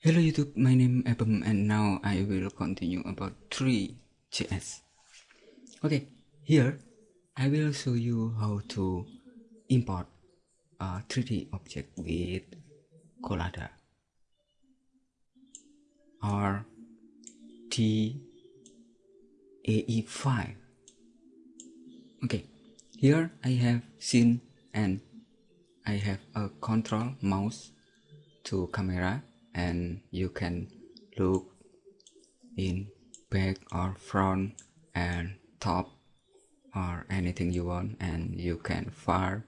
Hello YouTube, my name is Abem and now I will continue about three.js. Okay, here I will show you how to import a 3D object with Collada or DAE file. Okay, here I have scene and I have a control mouse to camera and you can look in back or front and top or anything you want and you can far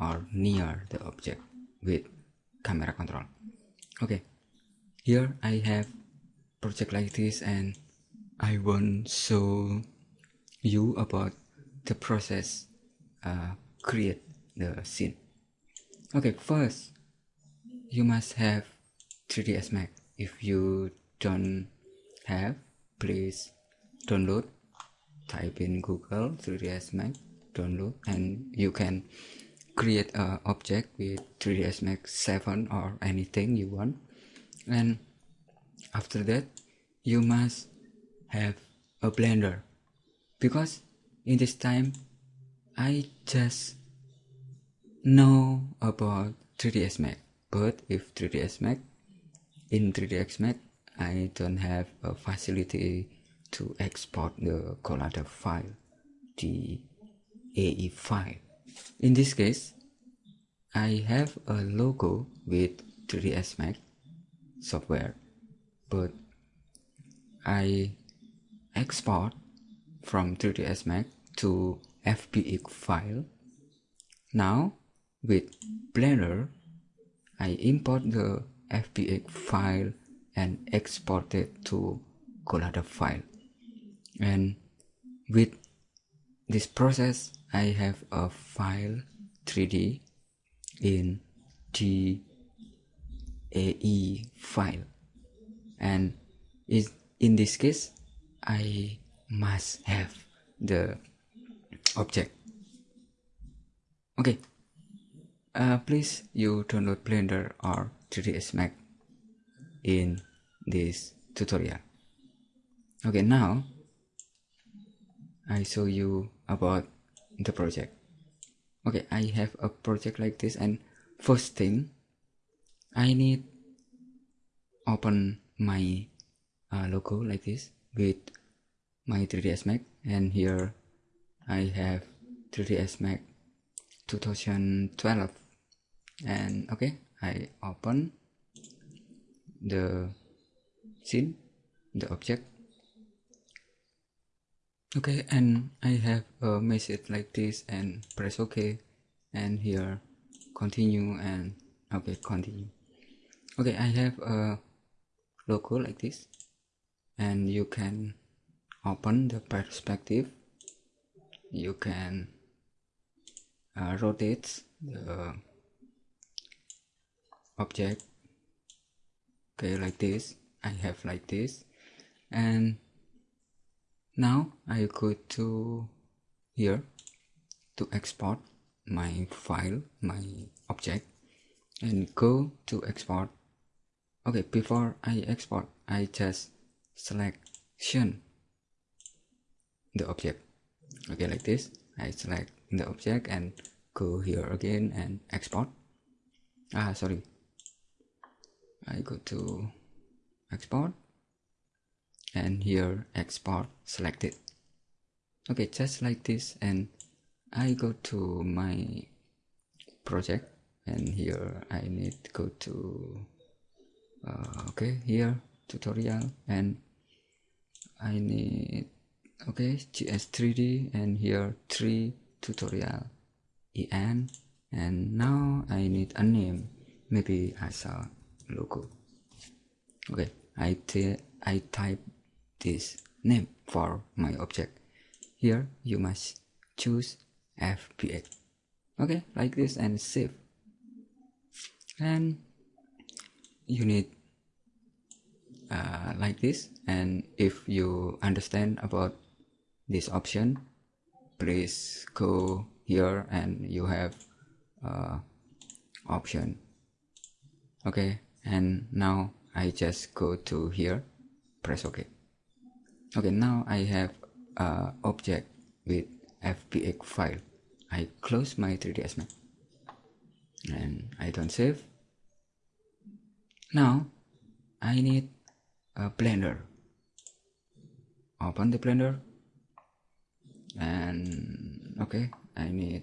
or near the object with camera control. Okay here I have project like this and I want show you about the process uh, create the scene. Okay first you must have 3ds max. If you don't have please download. Type in google 3ds max download and you can create a object with 3ds max 7 or anything you want. And after that you must have a blender. Because in this time i just know about 3ds max. But if 3ds max in 3ds max I don't have a facility to export the Collada file the AE file in this case I have a logo with 3ds max software but I export from 3ds max to FBX file. Now with Blender I import the FBX file and export it to Collada file. And with this process, I have a file 3D in DAE file. And is in this case, I must have the object. Okay, uh, please you download Blender or 3ds Max in this tutorial. Okay now I show you about the project. Okay I have a project like this and first thing I need open my uh, logo like this with my 3ds Max and here I have 3ds Max 2012 and okay I open the scene the object. Okay and I have a message like this and press ok and here continue and okay continue. Okay I have a logo like this and you can open the perspective. You can uh, rotate the object okay like this I have like this and now I go to here to export my file my object and go to export. Okay before I export I just selection the object. Okay like this I select the object and go here again and export. Ah sorry I go to export. And here export selected. Okay just like this. And I go to my project. And here I need to go to uh, okay here tutorial. And I need okay GS3D and here 3 tutorial. En and now I need a name. Maybe as a logo okay I, I type this name for my object. Here you must choose FBX okay like this and save. And you need uh, like this. And if you understand about this option please go here and you have uh, option. Okay and now I just go to here press ok okay now I have a object with fbx file. I close my 3ds Max and I don't save. Now I need a blender. Open the blender. And okay I need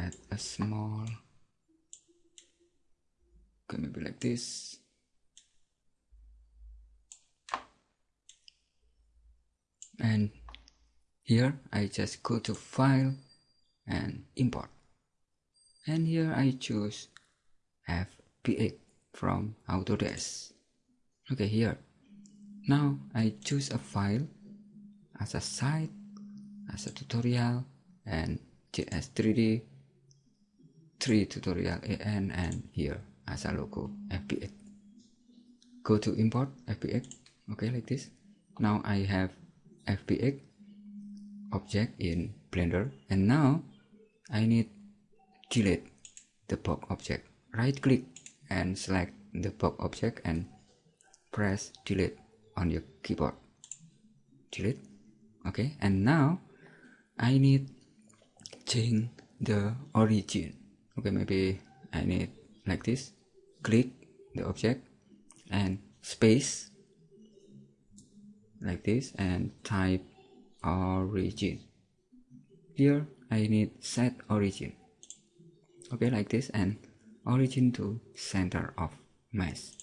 add a small okay maybe like this. And here I just go to file and import. And here I choose FBX from Autodesk okay here. Now I choose a file as a site as a tutorial and JS3D 3 tutorial AN and here as a logo FBX go to import FBX okay like this. Now I have FBX object in blender. And now I need delete the box object. Right click and select the box object and press delete on your keyboard. Delete. Okay and now I need change the origin. Okay maybe I need like this click the object and space like this and type origin. Here I need set origin. Okay like this and origin to center of mesh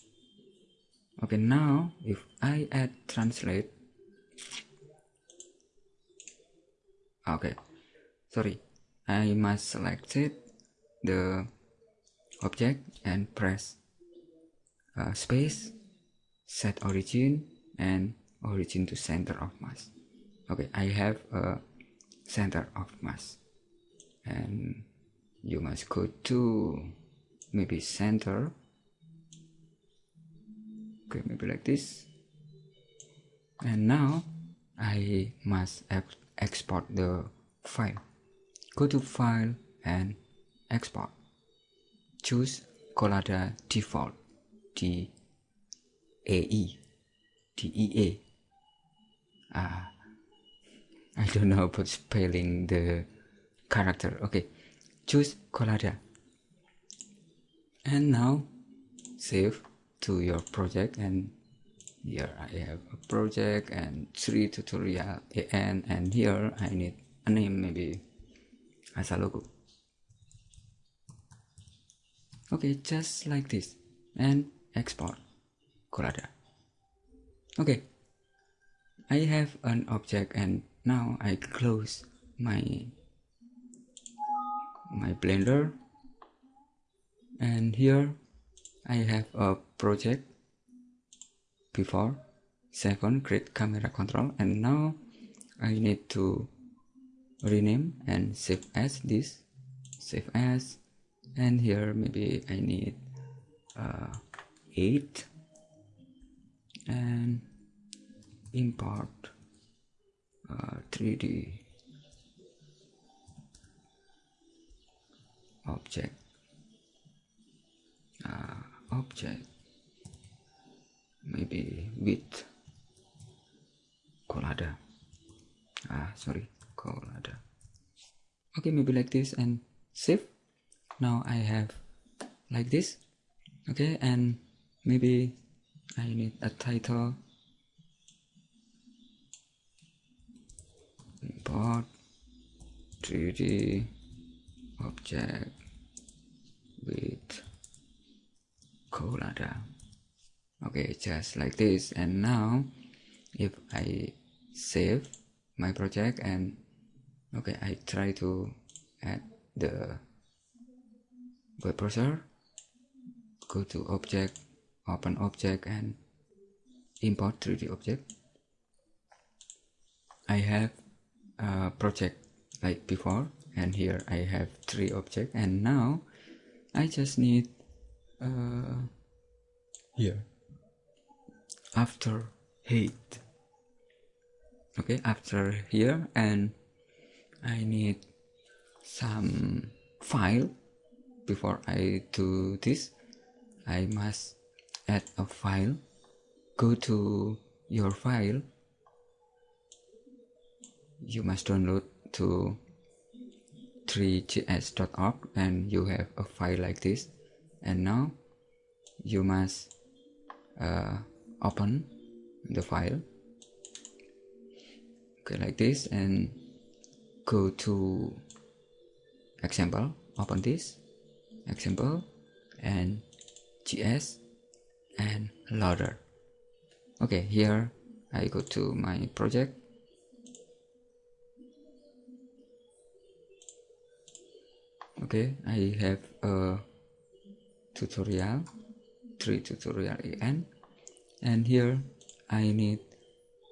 okay now if I add translate. Okay sorry. I must select it the object and press uh, space set origin and origin to center of mass. Okay I have a center of mass. And you must go to maybe center. Okay maybe like this. And now I must export the file. Go to file and export choose Collada default. D A E. D E A. Ah. I don't know about spelling the character. Okay. Choose Collada and now save to your project and here I have a project and three tutorial and and here I need a name maybe as a logo okay just like this. And export. Collada okay. I have an object and now I close my my blender. And here I have a project before. Second create camera control. And now I need to rename and save as this. Save as and here maybe I need uh, 8 and import uh, 3d object uh, object. Maybe with collada ah sorry collada okay maybe like this and save now I have like this okay? And maybe I need a title. Import 3d object with Collada okay just like this. And now if I save my project and okay I try to add the web browser go to object open object and import 3d object. I have a project like before and here I have three objects and now I just need uh, here. After height okay after here and I need some file before I do this I must add a file. Go to your file. You must download to threejs.org and you have a file like this. And now you must uh, open the file. Okay like this and go to example open this example and gs and loader okay here I go to my project. Okay I have a tutorial three tutorial en and here I need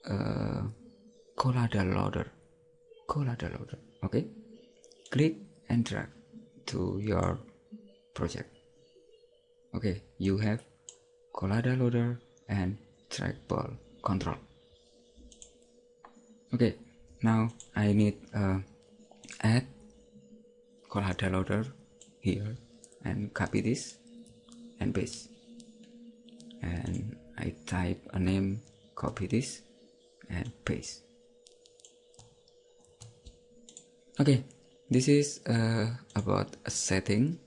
a collada loader collada loader okay click and drag to your project. Okay you have collada loader and trackball control. Okay now I need uh, add collada loader here and copy this and paste. And I type a name copy this and paste. Okay this is uh, about a setting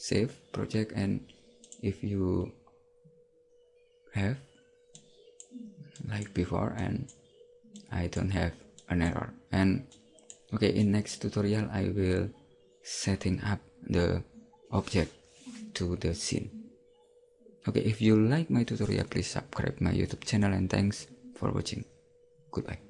save project and if you have like before and I don't have an error. And okay in next tutorial I will setting up the object to the scene. Okay if you like my tutorial please subscribe my youtube channel and thanks for watching. Goodbye